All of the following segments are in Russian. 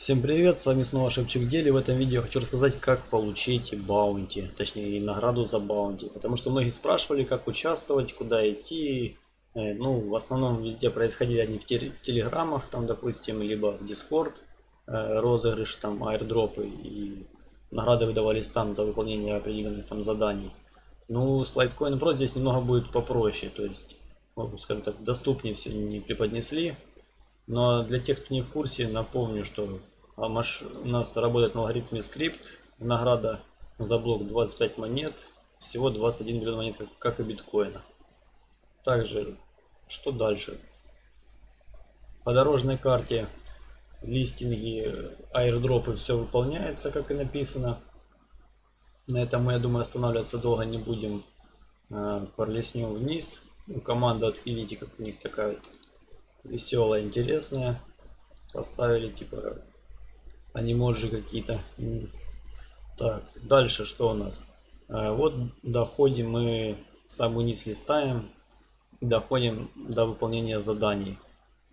Всем привет, с вами снова Шевчик Дели. В этом видео хочу рассказать, как получить bounty, точнее награду за bounty. Потому что многие спрашивали, как участвовать, куда идти. Э, ну, в основном везде происходили они в, телеграммах, там, допустим, либо в Discord, э, розыгрыш, там, airdrop ы и награды выдавались там за выполнение определенных там заданий. Ну, с Litecoin Pro здесь немного будет попроще, то есть, скажем так, доступнее все не преподнесли. Но для тех, кто не в курсе, напомню, что у нас работает на алгоритме скрипт. Награда за блок 25 монет. Всего 21 миллион монет, как и биткоина. Также, что дальше? По дорожной карте листинги, аирдропы, все выполняется, как и написано. На этом мы, я думаю, останавливаться долго не будем. Э, Пролеснем вниз. Команда, видите, как у них такая вот веселая, интересная. Поставили типа анимоджи какие-то. Так, дальше что у нас? А, вот доходим мы самый низ листаем. Доходим до выполнения заданий.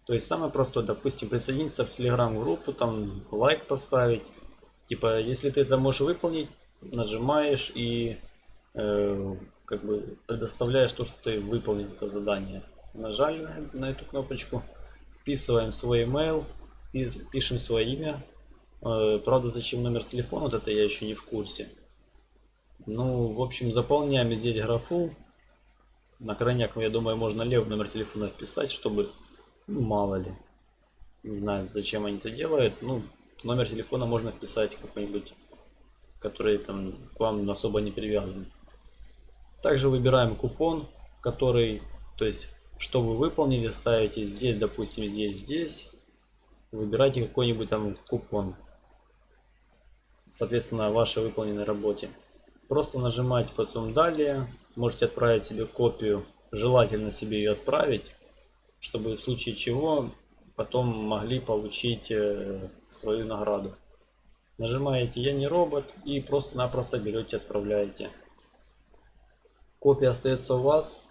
То есть самое простое, допустим, присоединиться в телеграм-группу, там лайк поставить. Типа, если ты это можешь выполнить, нажимаешь и э, как бы предоставляешь то, что ты выполнил это задание нажали на, на эту кнопочку, вписываем свой email, пишем свое имя. Э, правда, зачем номер телефона, вот это я еще не в курсе. Ну, в общем, заполняем здесь графу. На крайняк, я думаю, можно левый номер телефона вписать, чтобы, ну, мало ли. Не знаю, зачем они это делают. Ну, номер телефона можно вписать какой-нибудь, который там к вам особо не привязан. Также выбираем купон, который, то есть что вы выполнили, ставите здесь, допустим, здесь, здесь. Выбирайте какой-нибудь там купон. Соответственно, вашей выполненной работе. Просто нажимаете потом далее. Можете отправить себе копию. Желательно себе ее отправить, чтобы в случае чего потом могли получить э, свою награду. Нажимаете «Я не робот» и просто-напросто берете отправляете. Копия остается у вас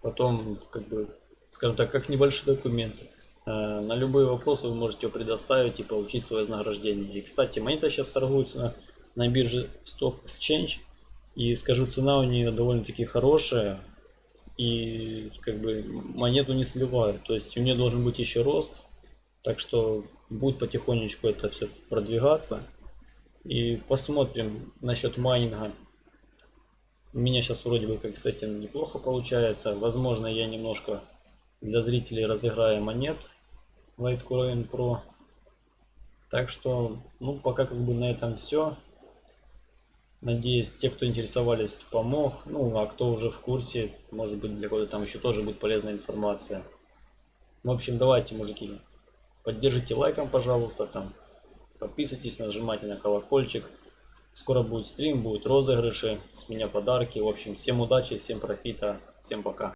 потом, как бы, скажем так, как небольшой документ. Э, на любые вопросы вы можете его предоставить и получить свое вознаграждение. И, кстати, монета сейчас торгуется на, на бирже Stock Exchange. И скажу, цена у нее довольно-таки хорошая. И как бы монету не сливают. То есть у нее должен быть еще рост. Так что будет потихонечку это все продвигаться. И посмотрим насчет майнинга. У меня сейчас вроде бы как с этим неплохо получается. Возможно, я немножко для зрителей разыграю монет Litecoin Pro. Так что, ну, пока как бы на этом все. Надеюсь, те, кто интересовались, помог. Ну, а кто уже в курсе, может быть, для кого-то там еще тоже будет полезная информация. В общем, давайте, мужики, поддержите лайком, пожалуйста, там, подписывайтесь, нажимайте на колокольчик. Скоро будет стрим, будут розыгрыши, с меня подарки. В общем, всем удачи, всем профита, всем пока.